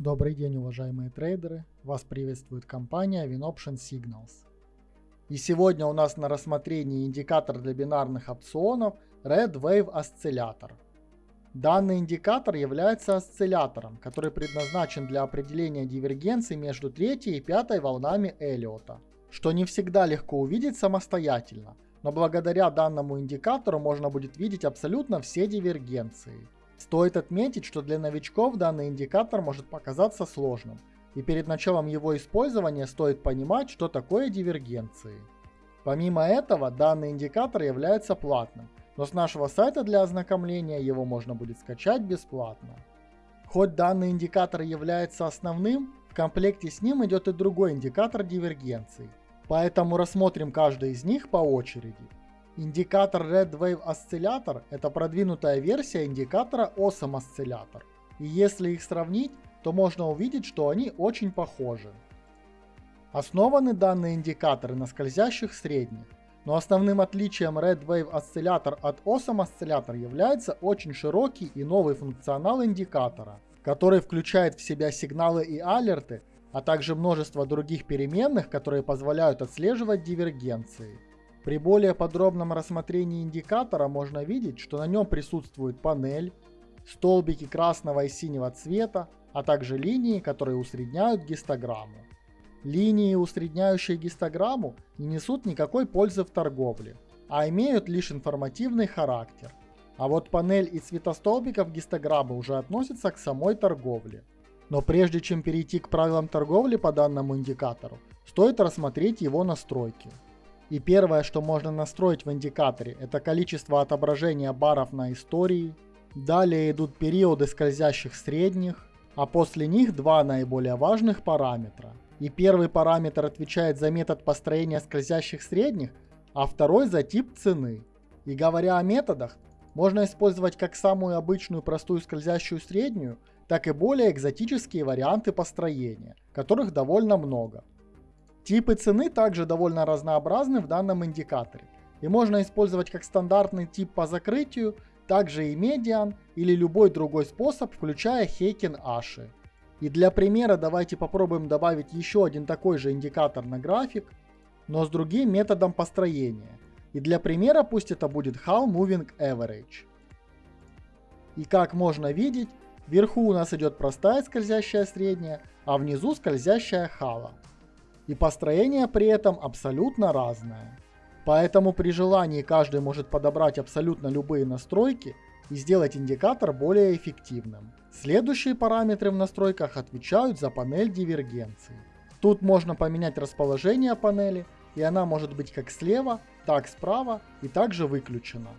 Добрый день, уважаемые трейдеры! Вас приветствует компания WinOption Signals. И сегодня у нас на рассмотрении индикатор для бинарных опционов Red Wave Oscillator. Данный индикатор является осциллятором, который предназначен для определения дивергенции между третьей и пятой волнами Эллиота, что не всегда легко увидеть самостоятельно, но благодаря данному индикатору можно будет видеть абсолютно все дивергенции. Стоит отметить, что для новичков данный индикатор может показаться сложным, и перед началом его использования стоит понимать, что такое дивергенции. Помимо этого, данный индикатор является платным, но с нашего сайта для ознакомления его можно будет скачать бесплатно. Хоть данный индикатор является основным, в комплекте с ним идет и другой индикатор дивергенции, поэтому рассмотрим каждый из них по очереди. Индикатор Red Wave Oscillator – это продвинутая версия индикатора Awesome Oscillator. И если их сравнить, то можно увидеть, что они очень похожи. Основаны данные индикаторы на скользящих средних, но основным отличием Red Wave Oscillator от Awesome Oscillator является очень широкий и новый функционал индикатора, который включает в себя сигналы и алерты, а также множество других переменных, которые позволяют отслеживать дивергенции. При более подробном рассмотрении индикатора можно видеть, что на нем присутствует панель, столбики красного и синего цвета, а также линии, которые усредняют гистограмму. Линии, усредняющие гистограмму, не несут никакой пользы в торговле, а имеют лишь информативный характер. А вот панель и цвета столбиков гистограммы уже относятся к самой торговле. Но прежде чем перейти к правилам торговли по данному индикатору, стоит рассмотреть его настройки. И первое, что можно настроить в индикаторе, это количество отображения баров на истории. Далее идут периоды скользящих средних, а после них два наиболее важных параметра. И первый параметр отвечает за метод построения скользящих средних, а второй за тип цены. И говоря о методах, можно использовать как самую обычную простую скользящую среднюю, так и более экзотические варианты построения, которых довольно много. Типы цены также довольно разнообразны в данном индикаторе. И можно использовать как стандартный тип по закрытию, также и медиан или любой другой способ, включая Хейкен Аши. И для примера давайте попробуем добавить еще один такой же индикатор на график, но с другим методом построения. И для примера пусть это будет How Moving Average. И как можно видеть, вверху у нас идет простая скользящая средняя, а внизу скользящая хала и построение при этом абсолютно разное. Поэтому при желании каждый может подобрать абсолютно любые настройки и сделать индикатор более эффективным. Следующие параметры в настройках отвечают за панель дивергенции. Тут можно поменять расположение панели, и она может быть как слева, так справа и также выключена.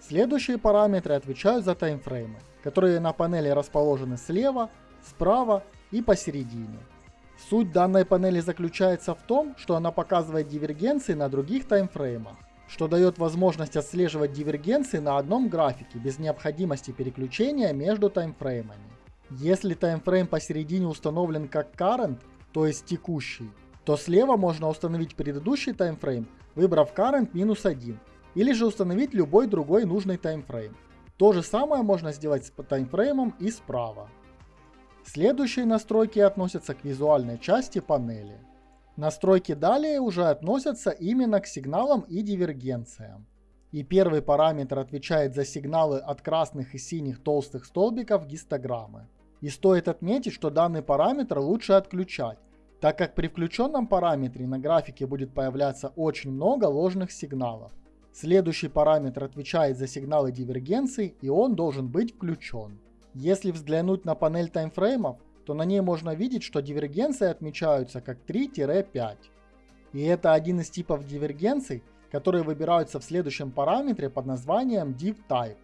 Следующие параметры отвечают за таймфреймы, которые на панели расположены слева, справа и посередине. Суть данной панели заключается в том, что она показывает дивергенции на других таймфреймах, что дает возможность отслеживать дивергенции на одном графике без необходимости переключения между таймфреймами. Если таймфрейм посередине установлен как current, то есть текущий, то слева можно установить предыдущий таймфрейм, выбрав current минус 1, или же установить любой другой нужный таймфрейм. То же самое можно сделать с таймфреймом и справа. Следующие настройки относятся к визуальной части панели. Настройки далее уже относятся именно к сигналам и дивергенциям. И первый параметр отвечает за сигналы от красных и синих толстых столбиков гистограммы. И стоит отметить, что данный параметр лучше отключать, так как при включенном параметре на графике будет появляться очень много ложных сигналов. Следующий параметр отвечает за сигналы дивергенции и он должен быть включен. Если взглянуть на панель таймфреймов, то на ней можно видеть, что дивергенции отмечаются как 3-5. И это один из типов дивергенций, которые выбираются в следующем параметре под названием DivType.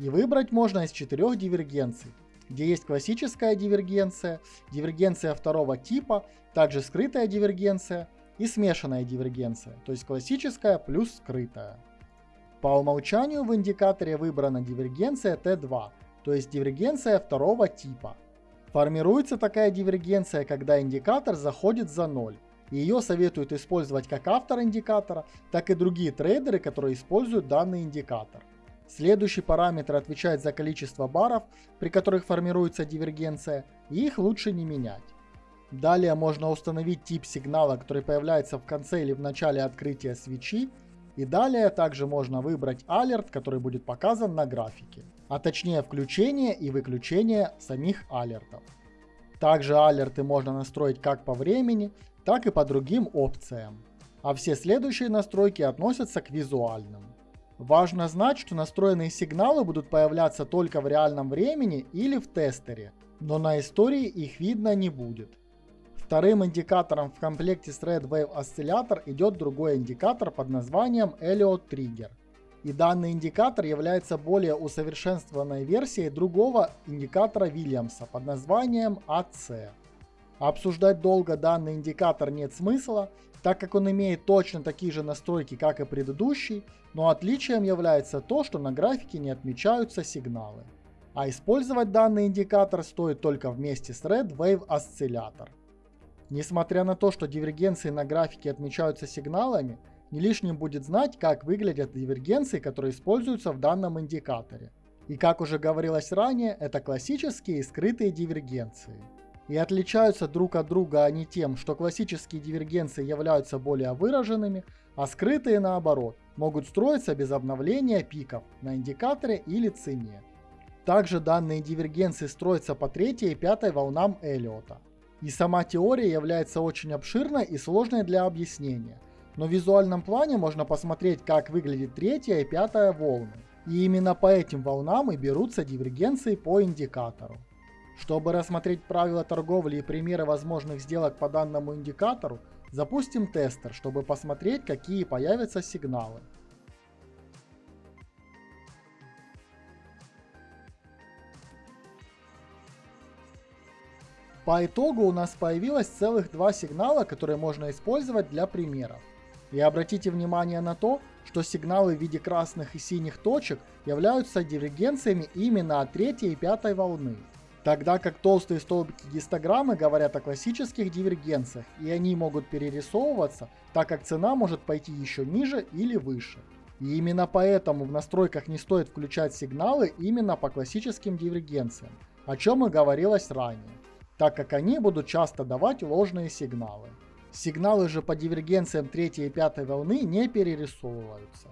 И выбрать можно из четырех дивергенций, где есть классическая дивергенция, дивергенция второго типа, также скрытая дивергенция и смешанная дивергенция, то есть классическая плюс скрытая. По умолчанию в индикаторе выбрана дивергенция T2, то есть дивергенция второго типа. Формируется такая дивергенция, когда индикатор заходит за ноль. Ее советуют использовать как автор индикатора, так и другие трейдеры, которые используют данный индикатор. Следующий параметр отвечает за количество баров, при которых формируется дивергенция, и их лучше не менять. Далее можно установить тип сигнала, который появляется в конце или в начале открытия свечи, и далее также можно выбрать алерт, который будет показан на графике, а точнее включение и выключение самих алертов. Также алерты можно настроить как по времени, так и по другим опциям, а все следующие настройки относятся к визуальным. Важно знать, что настроенные сигналы будут появляться только в реальном времени или в тестере, но на истории их видно не будет. Вторым индикатором в комплекте с Red Wave Oscillator идет другой индикатор под названием Elliott Trigger. И данный индикатор является более усовершенствованной версией другого индикатора Вильямса под названием AC. Обсуждать долго данный индикатор нет смысла, так как он имеет точно такие же настройки, как и предыдущий, но отличием является то, что на графике не отмечаются сигналы. А использовать данный индикатор стоит только вместе с Red Wave Oscillator. Несмотря на то, что дивергенции на графике отмечаются сигналами, не лишним будет знать, как выглядят дивергенции, которые используются в данном индикаторе. И как уже говорилось ранее, это классические и скрытые дивергенции. И отличаются друг от друга они тем, что классические дивергенции являются более выраженными, а скрытые наоборот, могут строиться без обновления пиков на индикаторе или цене. Также данные дивергенции строятся по третьей и пятой волнам Эллиота. И сама теория является очень обширной и сложной для объяснения, но в визуальном плане можно посмотреть, как выглядит третья и пятая волны. И именно по этим волнам и берутся дивергенции по индикатору. Чтобы рассмотреть правила торговли и примеры возможных сделок по данному индикатору, запустим тестер, чтобы посмотреть, какие появятся сигналы. По итогу у нас появилось целых два сигнала, которые можно использовать для примеров. И обратите внимание на то, что сигналы в виде красных и синих точек являются дивергенциями именно от третьей и пятой волны. Тогда как толстые столбики гистограммы говорят о классических дивергенциях, и они могут перерисовываться, так как цена может пойти еще ниже или выше. И именно поэтому в настройках не стоит включать сигналы именно по классическим дивергенциям, о чем и говорилось ранее, так как они будут часто давать ложные сигналы. Сигналы же по дивергенциям третьей и пятой волны не перерисовываются.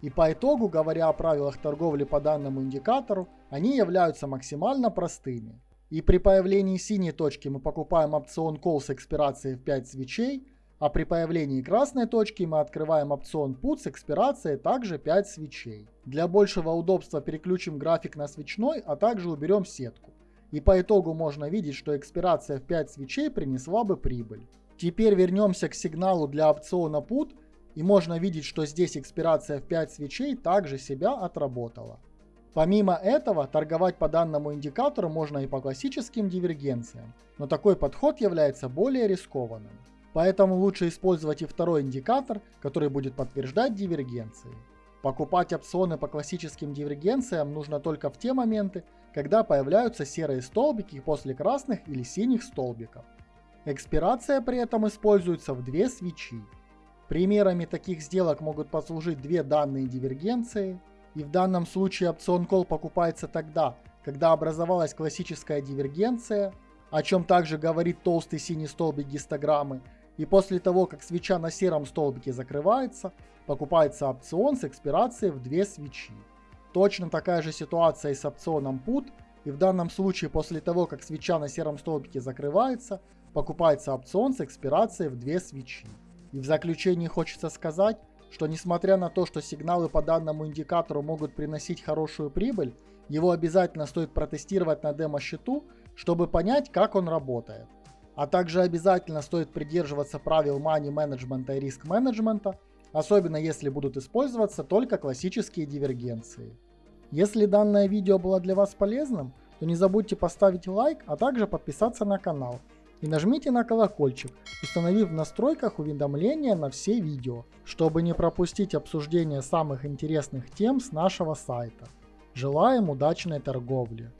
И по итогу, говоря о правилах торговли по данному индикатору, они являются максимально простыми. И при появлении синей точки мы покупаем опцион Call с экспирацией в 5 свечей, а при появлении красной точки мы открываем опцион Put с экспирацией также 5 свечей. Для большего удобства переключим график на свечной, а также уберем сетку. И по итогу можно видеть, что экспирация в 5 свечей принесла бы прибыль. Теперь вернемся к сигналу для опциона Put и можно видеть, что здесь экспирация в 5 свечей также себя отработала. Помимо этого, торговать по данному индикатору можно и по классическим дивергенциям, но такой подход является более рискованным. Поэтому лучше использовать и второй индикатор, который будет подтверждать дивергенции. Покупать опционы по классическим дивергенциям нужно только в те моменты, когда появляются серые столбики после красных или синих столбиков. Экспирация при этом используется в две свечи. Примерами таких сделок могут послужить две данные дивергенции, и в данном случае опцион call покупается тогда, когда образовалась классическая дивергенция, о чем также говорит толстый синий столбик гистограммы, и после того, как свеча на сером столбике закрывается, покупается опцион с экспирацией в две свечи. Точно такая же ситуация и с опционом put, и в данном случае после того, как свеча на сером столбике закрывается, покупается опцион с экспирацией в две свечи. И в заключении хочется сказать, что несмотря на то, что сигналы по данному индикатору могут приносить хорошую прибыль, его обязательно стоит протестировать на демо-счету, чтобы понять, как он работает. А также обязательно стоит придерживаться правил money менеджмента и риск менеджмента, особенно если будут использоваться только классические дивергенции. Если данное видео было для вас полезным, то не забудьте поставить лайк, а также подписаться на канал и нажмите на колокольчик, установив в настройках уведомления на все видео, чтобы не пропустить обсуждение самых интересных тем с нашего сайта. Желаем удачной торговли!